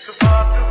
It's about